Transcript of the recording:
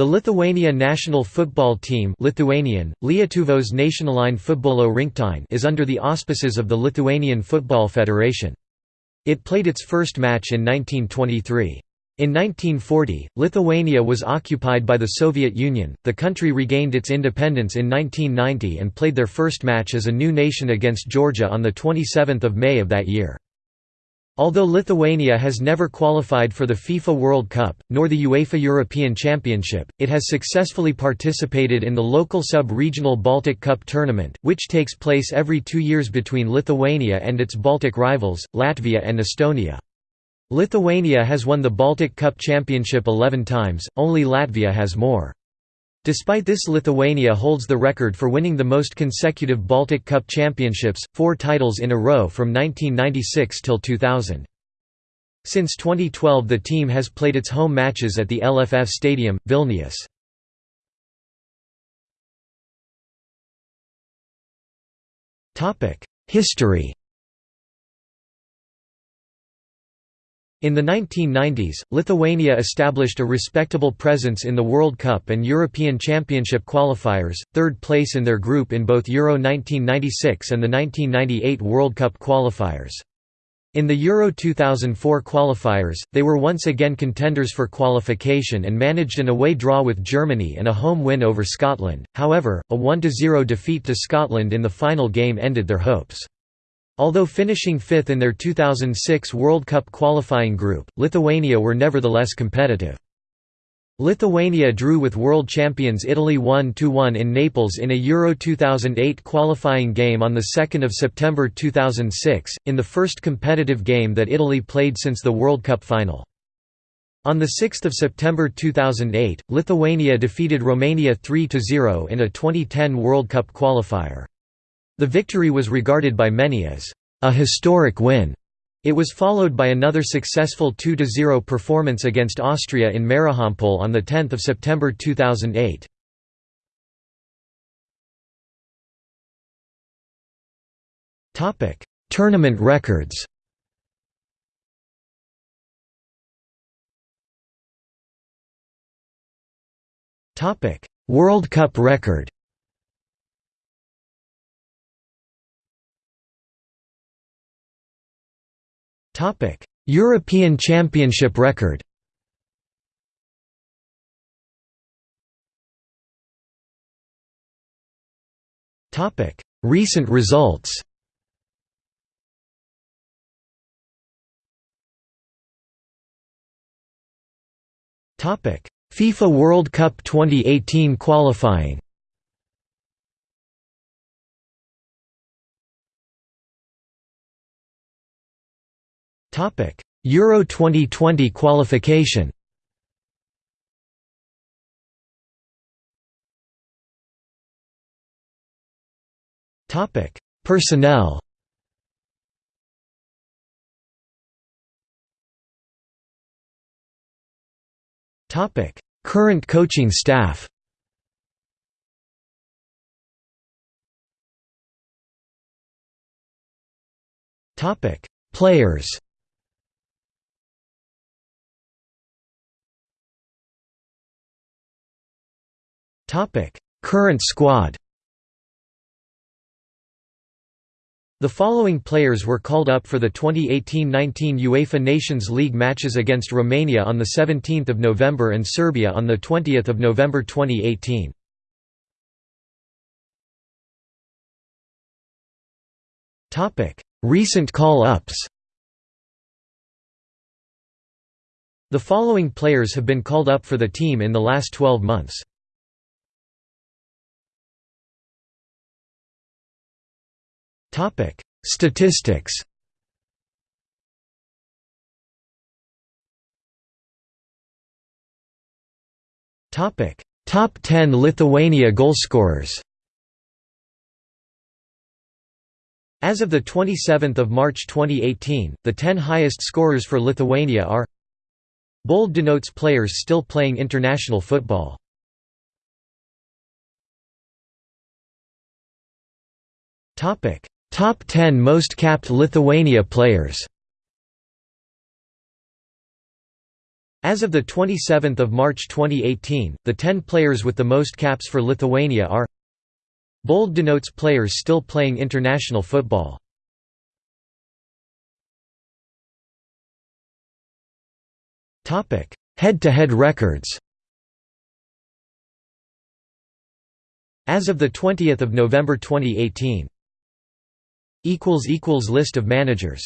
The Lithuania national football team Lithuanian, Lietuvos nacionalinė futbolo rinktinė is under the auspices of the Lithuanian Football Federation. It played its first match in 1923. In 1940, Lithuania was occupied by the Soviet Union. The country regained its independence in 1990 and played their first match as a new nation against Georgia on the 27th of May of that year. Although Lithuania has never qualified for the FIFA World Cup, nor the UEFA European Championship, it has successfully participated in the local sub-regional Baltic Cup tournament, which takes place every two years between Lithuania and its Baltic rivals, Latvia and Estonia. Lithuania has won the Baltic Cup championship 11 times, only Latvia has more. Despite this Lithuania holds the record for winning the most consecutive Baltic Cup championships, four titles in a row from 1996 till 2000. Since 2012 the team has played its home matches at the LFF Stadium, Vilnius. History In the 1990s, Lithuania established a respectable presence in the World Cup and European Championship qualifiers, third place in their group in both Euro 1996 and the 1998 World Cup qualifiers. In the Euro 2004 qualifiers, they were once again contenders for qualification and managed an away draw with Germany and a home win over Scotland, however, a 1–0 defeat to Scotland in the final game ended their hopes. Although finishing fifth in their 2006 World Cup qualifying group, Lithuania were nevertheless competitive. Lithuania drew with world champions Italy 1–1 in Naples in a Euro 2008 qualifying game on 2 September 2006, in the first competitive game that Italy played since the World Cup final. On 6 September 2008, Lithuania defeated Romania 3–0 in a 2010 World Cup qualifier. The victory was regarded by many as a historic win. It was followed by another successful 2–0 performance against Austria in Marijampolė on 10 September 2008. Tournament records World Cup record European Championship record. Topic: Recent results. FIFA World Cup 2018 qualifying. Euro 2020 qualification. Topic: Personnel. Topic: Current coaching staff. Topic: Players. Current squad. The following players were called up for the 2018-19 UEFA Nations League matches against Romania on 17 November and Serbia on 20 November 2018. Recent call-ups The following players have been called up for the team in the last 12 months. Topic: Statistics. Topic: Top 10 Lithuania goalscorers. As of the 27th of March 2018, the 10 highest scorers for Lithuania are Bold denotes players still playing international football. Top 10 most capped Lithuania players As of 27 March 2018, the 10 players with the most caps for Lithuania are Bold denotes players still playing international football. Head-to-head -head records As of 20 November 2018 List of managers